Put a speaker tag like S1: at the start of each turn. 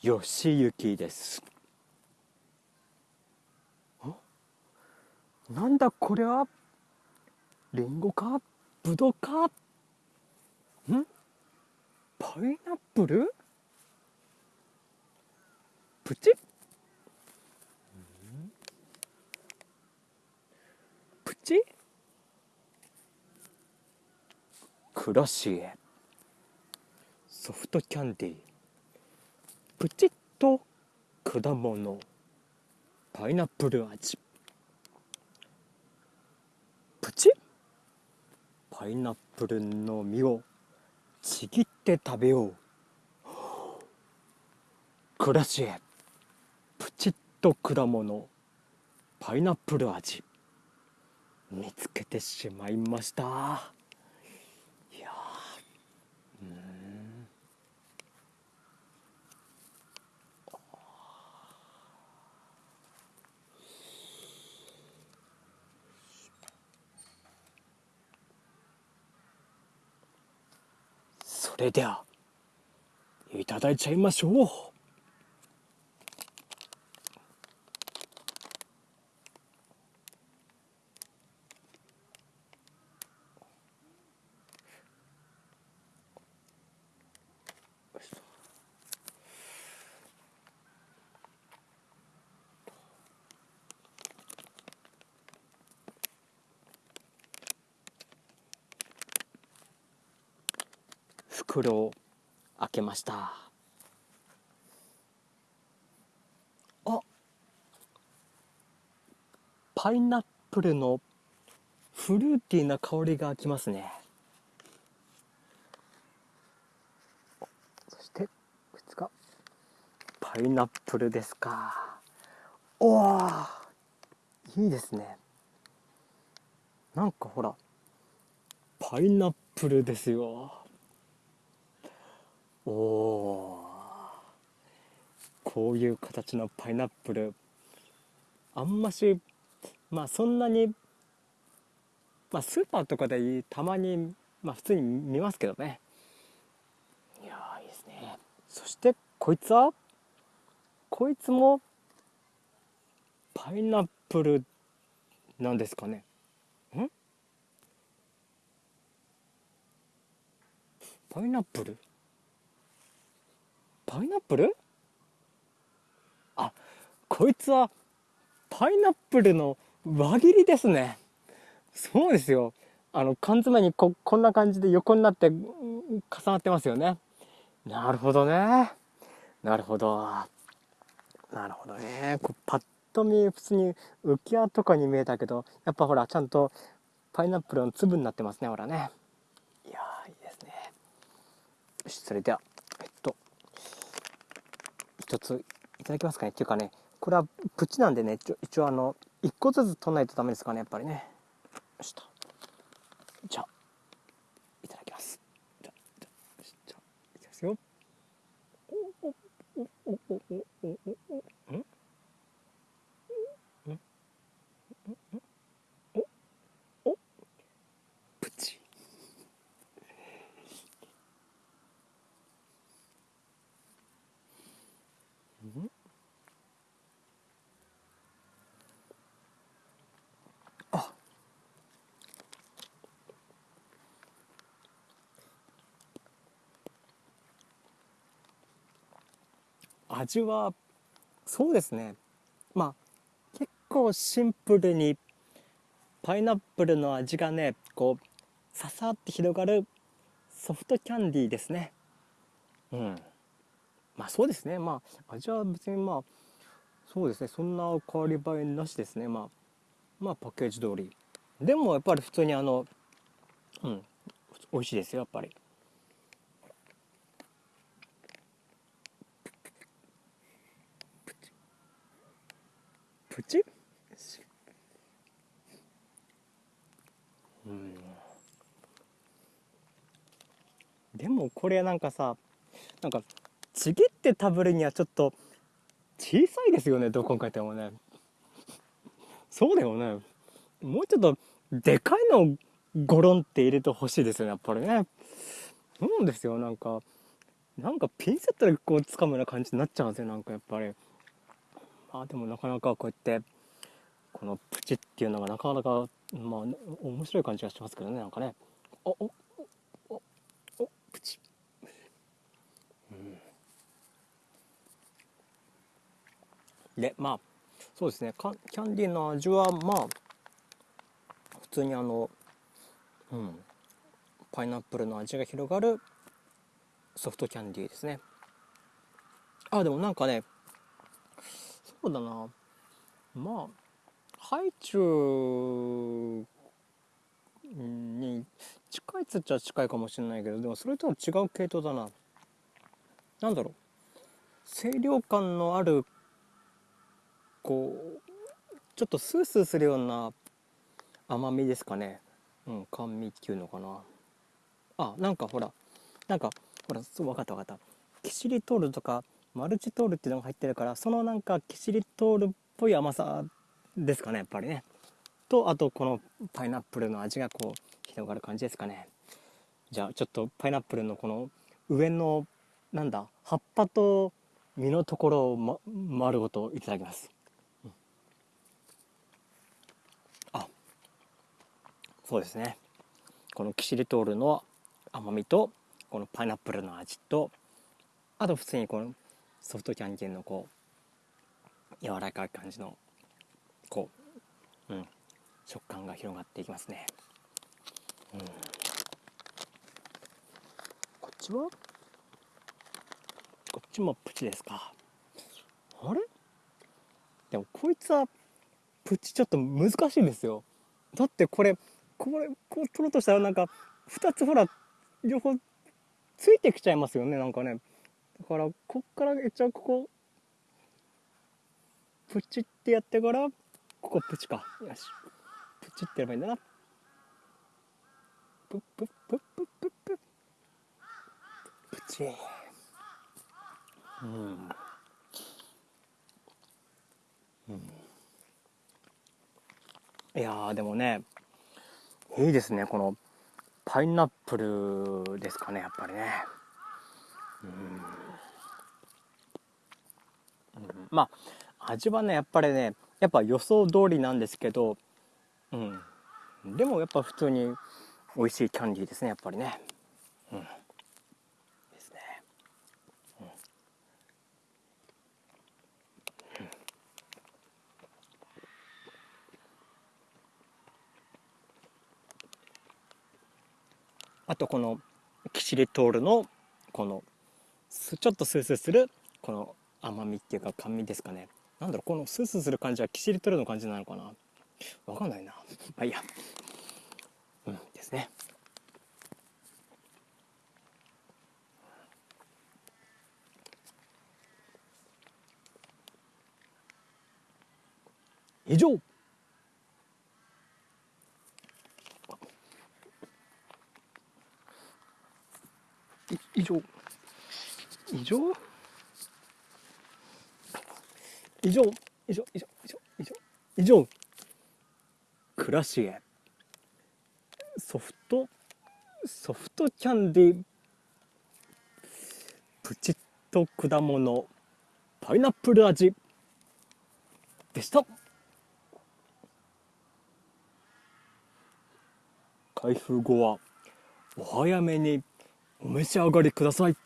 S1: よしゆきです。なんだこれはリンゴか？ぶどうか？ん？パイナップル？プチ？プチ？クラシエソフトキャンディー。プチッと果物。パイナップル味。プチパイナップルの実をちぎって食べよう。クラシエプチッと果物。パイナップル味。見つけてしまいましたいやうんそれではいただいちゃいましょう。袋を開けました。あパイナップルのフルーティーな香りがきますね。そして2日パイナップルですか。おおいいですね。なんかほらパイナップルですよ。おおこういう形のパイナップル。あんましまあそんなにまあスーパーとかでたまにまあ普通に見ますけどね。いやいいですね。そしてこいつはこいつもパイナップルなんですかね。ん？パイナップル？パイナップル？あこいつはパイナップルの輪切りですね。そうですよ。あの缶詰にここんな感じで横になって重なってますよね。なるほどね。なるほど。なるほどね。こうパッと見普通に浮き輪とかに見えたけどやっぱほらちゃんとパイナップルの粒になってますねほらね。いやいいですね。よしそれでは。一ついただきますかね。っていうかねこれはプチなんでね一応あの一個ずつ取らないとダメですかねやっぱりね。よしと。じゃあいただきます。じゃじゃじゃいきますよ。おおおおおおおおんおお味はそうですね。まあ結構シンプルにパイナップルの味がねこうささって広がるソフトキャンディーですね。うん。まあそうですね。まあ味は別にまあそうですね。そんな変わり映えなしですね。まあまあパッケージ通り。でもやっぱり普通にあのうん。美味しいですよやっぱり。プチうん。でもこれなんかさなんかちぎって食べるにはちょっと小さいですよねどう考えてもね。そうだよね。もうちょっとでかいのゴロンって入れてほしいですよねやっぱりね。そうですよなんか。なんかピンセットでこう掴むような感じになっちゃうんですよなんかやっぱり。まあでもなかなかこうやってこのプチっていうのがなかなかまあ面白い感じがしますけどねなんかね。おおおおプチ。うん。でまあそうですね。キャンディーの味はまあ普通にあのうん。パイナップルの味が広がるソフトキャンディーですね。あでもなんかねそうだな。まあハイチュウに近いっつっちゃ近いかもしれないけどでもそれとは違う系統だな。何だろう。清涼感のあるこうちょっとスースーするような甘みですかね。うん甘味っていうのかな。あなんかほらなんかほらそう分かった分かった。キシリトールとかマルチトールっていうのが入ってるからそのなんかキシリトールっぽい甘さですかねやっぱりね。とあとこのパイナップルの味がこう広がる感じですかね。じゃあちょっとパイナップルのこの上のなんだ葉っぱと実のところを、ま、丸ごといただきます、うん、あそうですね。このキシリトールの甘みとこのパイナップルの味とあと普通にこのソフトキャンディーのこう柔らかい感じのこう、うん、食感が広がっていきますね、うん、こっちは？こっちもプチですか。あれ？でもこいつはプチちょっと難しいんですよ。だってこれこれこう取ろうとしたらなんか2つほら両方ついてきちゃいますよねなんかねだからこっから一応ここプチってやってからここプチか。よし。プチってやればいいんだな。プップップップップップ。プチ。うん。うん。いやでもねいいですねこのパイナップルですかねやっぱりね。うん、うん、まあ味はねやっぱりねやっぱ予想通りなんですけどうん。でもやっぱ普通に美味しいキャンディーですねやっぱりね。うん。ですね、うん。あとこのキシリトールのこのちょっとスースーするこの甘みっていうか甘味ですかね。なんだろうこのスースーする感じはキシリトールの感じなのかな。わかんないな。まあいいや。うんですね。以上。以上。以上？以上以上以上以上以上。以上。クラシエソフトソフトキャンディプチッと果物。パイナップル味。でした。開封後はお早めにお召し上がりください